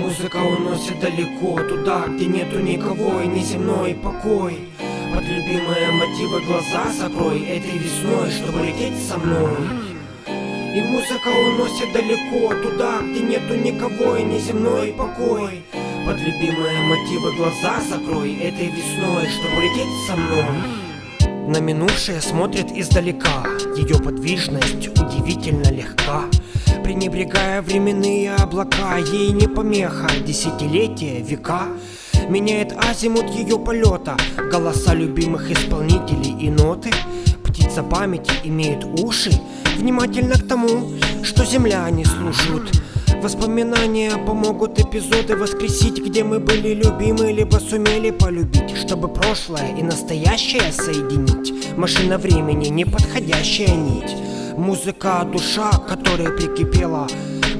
Музыка уносит далеко, туда, где нету никого и неземной покой. Под любимые мотивы глаза закрой этой весной, чтобы лететь со мной. И музыка уносит далеко, туда, где нету никого и неземной покой. Под любимые мотивы глаза закрой этой весной, чтобы лететь со мной. На минувшее смотрит издалека, ее подвижность удивительно легка Пренебрегая временные облака Ей не помеха, десятилетия, века Меняет азимут ее полета Голоса любимых исполнителей и ноты Птица памяти имеет уши. Внимательно к тому, что земля не слушают Воспоминания помогут эпизоды воскресить Где мы были любимы, либо сумели полюбить. Чтобы прошлое и настоящее соединить. Машина времени, неподходящая нить Музыка, душа, которая прикипела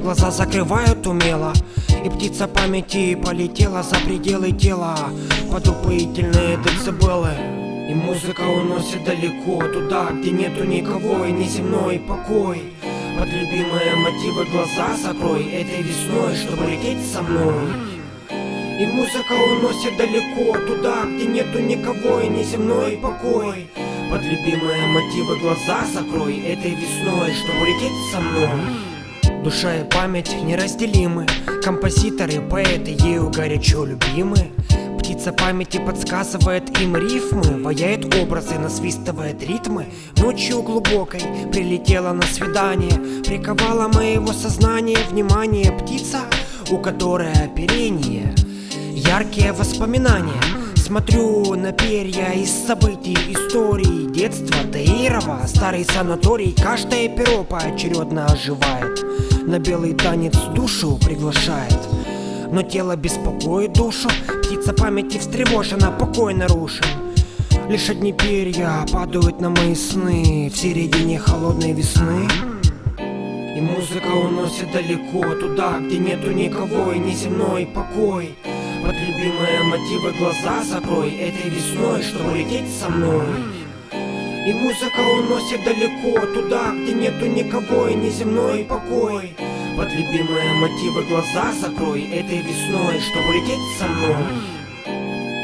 Глаза закрывают умело И птица памяти полетела за пределы тела. Под упоительные децибелы И музыка уносит далеко Туда, где нету никого и неземной покой. Под любимые мотивы глаза закрой Этой весной, чтобы лететь со мной. И музыка уносит далеко Туда, где нету никого и неземной покой под любимые мотивы глаза закрой этой весной, чтобы улететь со мной. Душа и память неразделимы Композиторы, поэты ею горячо любимы. Птица памяти подсказывает им рифмы Ваяет образы, насвистывает ритмы. Ночью глубокой прилетела на свидание Приковала моего сознания внимание. Птица, у которой оперение Яркие воспоминания Смотрю на перья из событий, истории Детства Таирова, старый санаторий Каждое перо поочередно оживает На белый танец душу приглашает. Но тело беспокоит душу Птица памяти встревожена, покой нарушен. Лишь одни перья падают на мои сны В середине холодной весны. И музыка уносит далеко Туда, где нету никого и неземной покой под любимые мотивы глаза закрой этой весной, чтобы лететь со мной. И музыка уносит далеко туда, где нету никого и неземной покой. Под любимые мотивы глаза закрой этой весной, чтобы лететь со мной.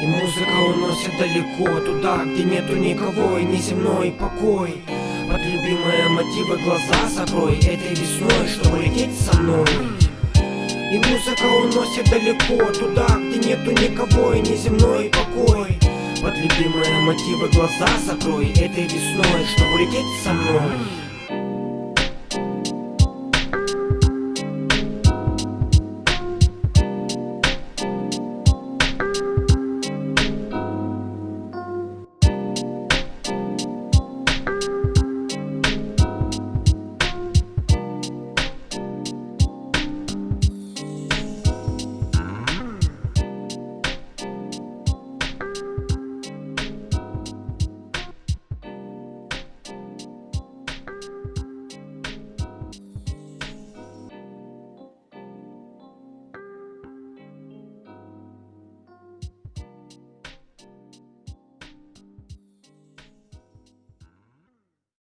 И музыка уносит далеко туда, где нету никого и неземной покой. Под любимые мотивы глаза закрой этой весной, чтобы лететь со мной и музыка уносит далеко Туда, где нету никого и неземной покой. Под любимые мотивы глаза закрой Этой весной, чтобы улететь со мной